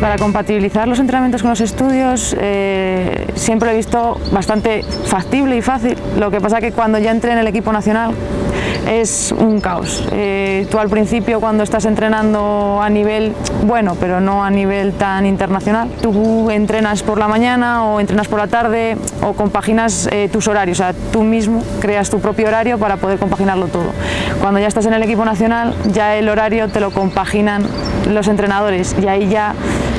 Para compatibilizar los entrenamientos con los estudios eh, siempre he visto bastante factible y fácil, lo que pasa que cuando ya entré en el equipo nacional es un caos. Eh, tú al principio cuando estás entrenando a nivel bueno, pero no a nivel tan internacional, tú entrenas por la mañana o entrenas por la tarde o compaginas eh, tus horarios, o sea, tú mismo creas tu propio horario para poder compaginarlo todo. Cuando ya estás en el equipo nacional, ya el horario te lo compaginan los entrenadores y ahí ya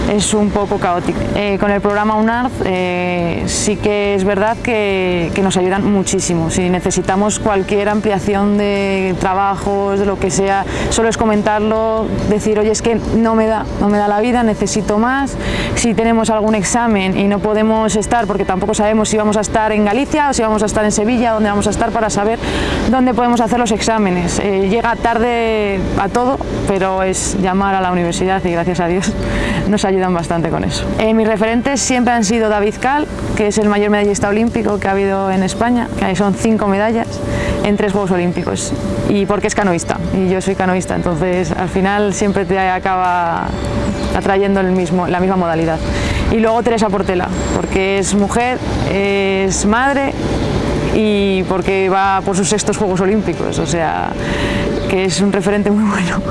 es un poco caótico. Eh, con el programa UNARD eh, sí que es verdad que, nos ayudan muchísimo. Si necesitamos cualquier ampliación de trabajos, de lo que sea, solo es comentarlo, decir, oye, es que no me da, no me da la vida, necesito más. Si tenemos algún examen y no podemos estar, porque tampoco sabemos si vamos a estar en Galicia o si vamos a estar en Sevilla, dónde vamos a estar para saber dónde podemos hacer los exámenes. Eh, llega tarde a todo, pero es llamar a la universidad y gracias a Dios nos ayuda ayudan bastante con eso. Eh, mis referentes siempre han sido David Cal, que es el mayor medallista olímpico que ha habido en España, que son cinco medallas en tres Juegos Olímpicos, y porque es canoísta, y yo soy canoísta, entonces al final siempre te acaba atrayendo la misma modalidad. Y luego Teresa Portela, porque es mujer, es madre y porque va por sus sextos Juegos Olímpicos, o sea, que es un referente muy bueno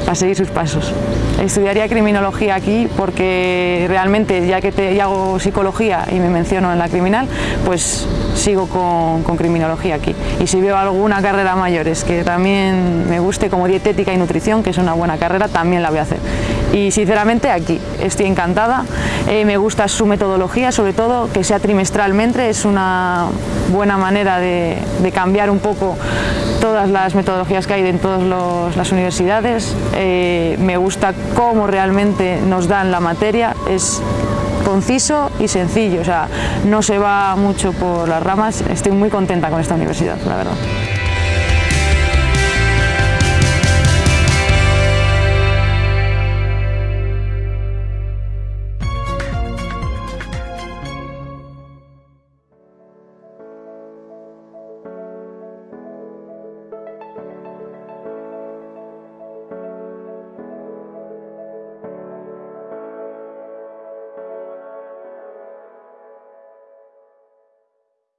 para seguir sus pasos. Estudiaría criminología aquí porque realmente ya que te, hago psicología y me menciono en la criminal, pues sigo con, con, criminología aquí. Y si veo alguna carrera mayores que también me guste como dietética y nutrición, que es una buena carrera, también la voy a hacer. Y sinceramente aquí estoy encantada, eh, me gusta su metodología, sobre todo que sea trimestralmente, es una buena manera de, cambiar un poco todas las metodologías que hay en todas las universidades. Eh, me gusta cómo realmente nos dan la materia, es conciso y sencillo, o sea, no se va mucho por las ramas, estoy muy contenta con esta universidad, la verdad.